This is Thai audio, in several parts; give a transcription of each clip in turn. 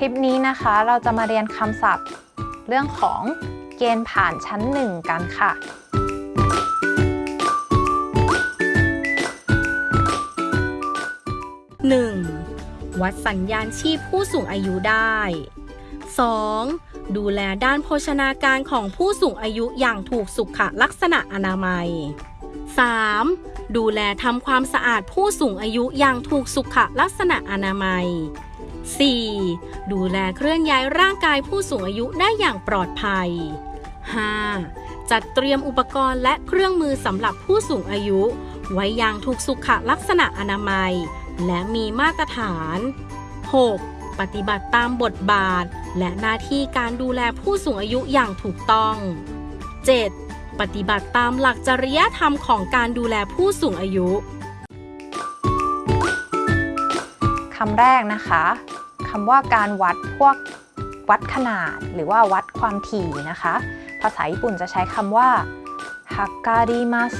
คลิปนี้นะคะเราจะมาเรียนคำศัพท์ เรื่องของเกณฑ์ผ่านชั้นหนึ่งกันค่ะ 1. วัดสัญญาณชีพผู้สูงอายุได้ 2. ดูแลด้านโภชนาการของผู้สูงอายุอย่างถูกสุขลักษณะอนามัย 3. ดูแลทำความสะอาดผู้สูงอายุอย่างถูกสุขลักษณะอนามัย 4. ดูแลเคลื่อนย้ายร่างกายผู้สูงอายุได้อย่างปลอดภัย 5. จัดเตรียมอุปกรณ์และเครื่องมือสำหรับผู้สูงอายุ ไว้อย่างถูกสุขลักษณะอนามัย และมีมาตรฐาน 6. ปฏิบัติตามบทบาท และหน้าที่การดูแลผู้สูงอายุอย่างถูกต้อง 7. ปฏิบัติตามหลักจริยธรรมของการดูแลผู้สูงอายุคำแรกนะคะ คำว่าการวัดพวกวัดขนาด หรือว่าวัดความถี่นะคะ ภาษาญี่ปุ่นจะใช้คำว่าฮักการิมัส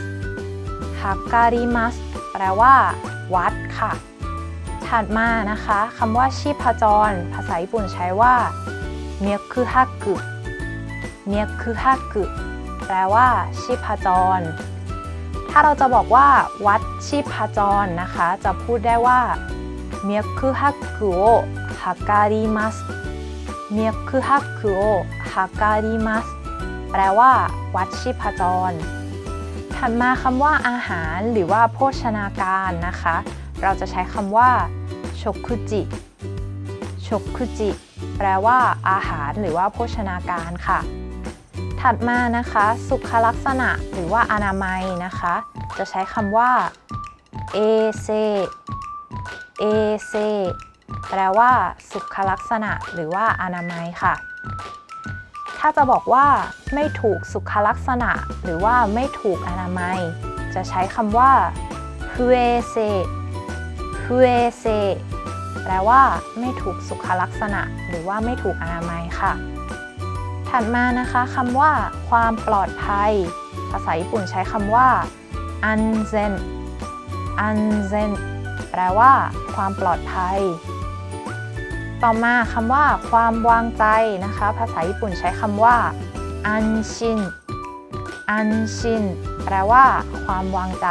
ฮักการิมัสแปลว่า วัดค่ะ ถัดมานะคะคำว่าชีพจร ภาษาญี่ปุ่นใช้ว่าเมียคือฮักกุเมียคือฮักกุแปลว่า ชีพจร ถ้าเราจะบอกว่า วัดชีพจรนะคะ จะพูดได้ว่า脈拍を測ります脈拍を測りますแปลว่า วัดชีพจร ถัดมาคำว่าอาหารหรือว่าโภชนาการนะคะ เราจะใช้คำว่าชกุจิชกุจิแปลว่า อาหารหรือว่าโภชนาการค่ะ ถัดมานะคะ สุขลักษณะหรือว่าอนามัยนะคะ จะใช้คำว่าเอเซเอเซ แปลว่า สุขลักษณะ หรือว่าอนามัยค่ะ ถ้าจะบอกว่า ไม่ถูกสุขลักษณะ หรือว่าไม่ถูกอนามัย จะใช้คำว่า 不衛生 不衛生 แปลว่า ไม่ถูกสุขลักษณะ หรือว่าไม่ถูกอนามัยค่ะ ถัดมานะคะคำว่า ความปลอดภัย ภาษาญี่ปุ่นใช้คำว่าอันเซนอันเซนแปลว่า ความปลอดภัย ต่อมาคำว่าความวางใจนะคะ ภาษาญี่ปุ่นใช้คำว่าอันชินอันชินแปลว่า ความวางใจ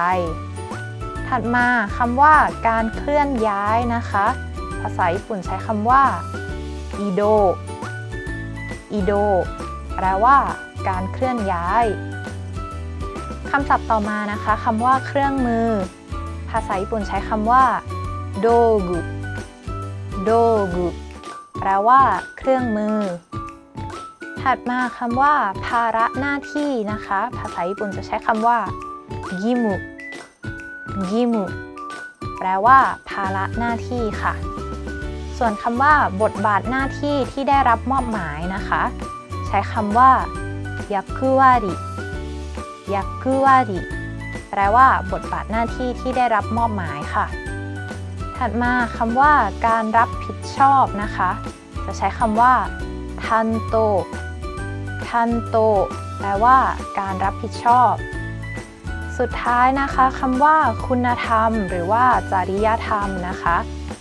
ถัดมาคำว่า การเคลื่อนย้ายนะคะ ภาษาญี่ปุ่นใช้คำว่าอิโดอิโดแปลว่า การเคลื่อนย้ายคำศัพท์ต่อมานะคะคำว่าเครื่องมือ ภาษาญี่ปุ่นใช้คำว่าโดกุ โดกุแปลว่า เครื่องมือ ถัดมาคำว่า ภาระหน้าที่นะคะ ภาษาญี่ปุ่นจะใช้คำว่ากิมุกิมุแปลว่า ภาระหน้าที่ค่ะ ส่วนคำว่า บทบาทหน้าที่ที่ได้รับมอบหมายนะคะ ใช้คำว่ายักคุวาริยักคุวาริแปลว่า บทบาทหน้าที่ที่ได้รับมอบหมายค่ะ ถัดมาคำว่าการรับผิดชอบนะคะ จะใช้คำว่าทันโตทันโตแปลว่า การรับผิดชอบ สุดท้ายนะคะคำว่า คุณธรรม หรือว่าจริยธรรมนะคะ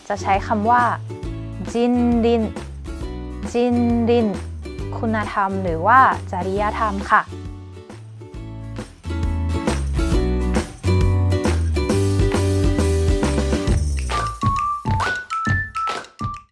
จะใช้คำว่า จินดิน จินดิน คุณธรรม หรือว่าจริยธรรมค่ะ